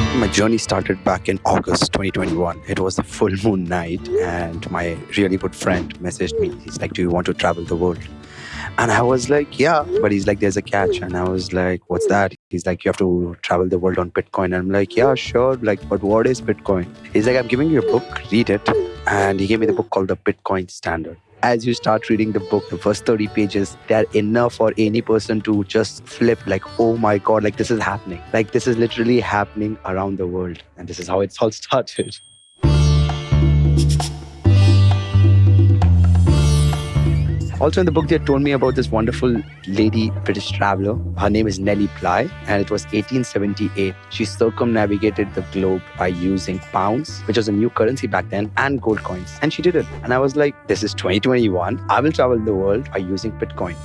My journey started back in August 2021. It was a full moon night, and my really good friend messaged me. He's like, Do you want to travel the world? And I was like, Yeah. But he's like, There's a catch. And I was like, What's that? He's like, You have to travel the world on Bitcoin. And I'm like, Yeah, sure. Like, but what is Bitcoin? He's like, I'm giving you a book, read it. And he gave me the book called The Bitcoin Standard as you start reading the book, the first 30 pages, they're enough for any person to just flip like, oh my God, like this is happening. Like this is literally happening around the world. And this is how it's all started. Also in the book, they told me about this wonderful lady, British traveler. Her name is Nellie Bly, and it was 1878. She circumnavigated the globe by using pounds, which was a new currency back then, and gold coins. And she did it. And I was like, this is 2021. I will travel the world by using Bitcoin.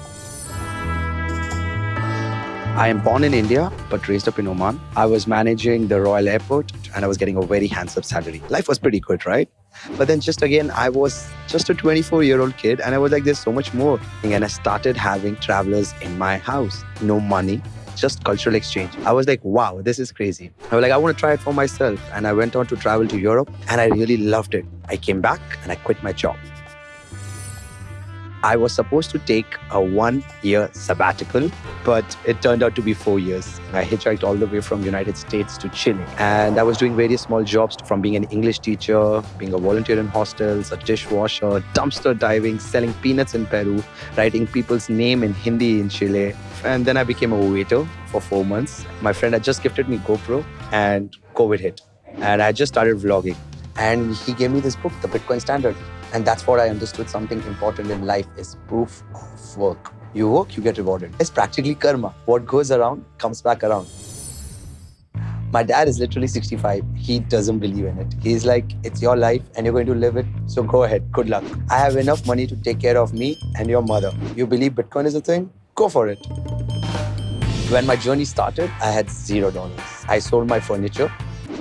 I am born in India, but raised up in Oman. I was managing the Royal Airport and I was getting a very handsome salary. Life was pretty good, right? But then just again, I was just a 24 year old kid and I was like, there's so much more. And I started having travelers in my house. No money, just cultural exchange. I was like, wow, this is crazy. I was like, I want to try it for myself. And I went on to travel to Europe and I really loved it. I came back and I quit my job. I was supposed to take a one year sabbatical, but it turned out to be four years. I hitchhiked all the way from United States to Chile. And I was doing various small jobs from being an English teacher, being a volunteer in hostels, a dishwasher, dumpster diving, selling peanuts in Peru, writing people's name in Hindi in Chile. And then I became a waiter for four months. My friend had just gifted me GoPro and COVID hit. And I just started vlogging. And he gave me this book, The Bitcoin Standard. And that's what I understood. Something important in life is proof of work. You work, you get rewarded. It's practically karma. What goes around comes back around. My dad is literally 65. He doesn't believe in it. He's like, it's your life and you're going to live it. So go ahead. Good luck. I have enough money to take care of me and your mother. You believe Bitcoin is a thing? Go for it. When my journey started, I had zero dollars. I sold my furniture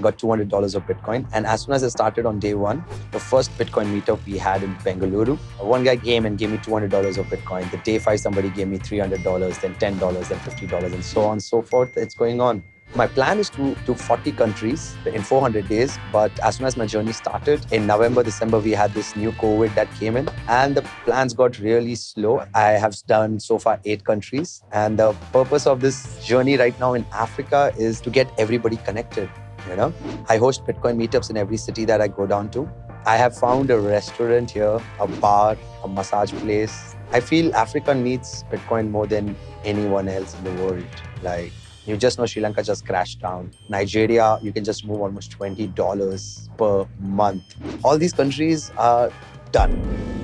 got $200 of Bitcoin. And as soon as I started on day one, the first Bitcoin meetup we had in Bengaluru, one guy came and gave me $200 of Bitcoin. The day five, somebody gave me $300, then $10, then $50, and so on and so forth. It's going on. My plan is to do 40 countries in 400 days. But as soon as my journey started, in November, December, we had this new COVID that came in and the plans got really slow. I have done so far eight countries. And the purpose of this journey right now in Africa is to get everybody connected. You know, I host Bitcoin meetups in every city that I go down to. I have found a restaurant here, a bar, a massage place. I feel Africa needs Bitcoin more than anyone else in the world. Like, you just know Sri Lanka just crashed down. Nigeria, you can just move almost $20 per month. All these countries are done.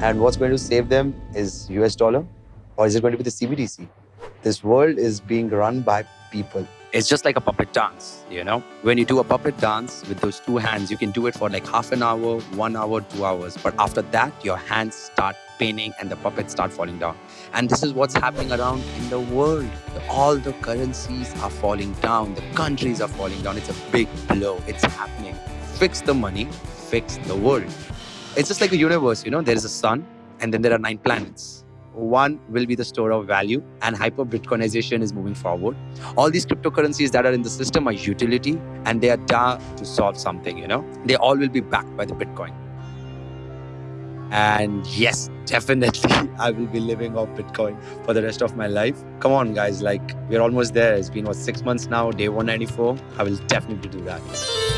And what's going to save them is US dollar or is it going to be the CBDC? This world is being run by people. It's just like a puppet dance, you know? When you do a puppet dance with those two hands, you can do it for like half an hour, one hour, two hours. But after that, your hands start paining and the puppets start falling down. And this is what's happening around in the world. All the currencies are falling down. The countries are falling down. It's a big blow. It's happening. Fix the money, fix the world. It's just like a universe, you know? There is a sun and then there are nine planets one will be the store of value and hyper bitcoinization is moving forward. All these cryptocurrencies that are in the system are utility and they are there to solve something you know. They all will be backed by the bitcoin. And yes definitely i will be living off bitcoin for the rest of my life. Come on guys like we're almost there. It's been what six months now day 194 i will definitely do that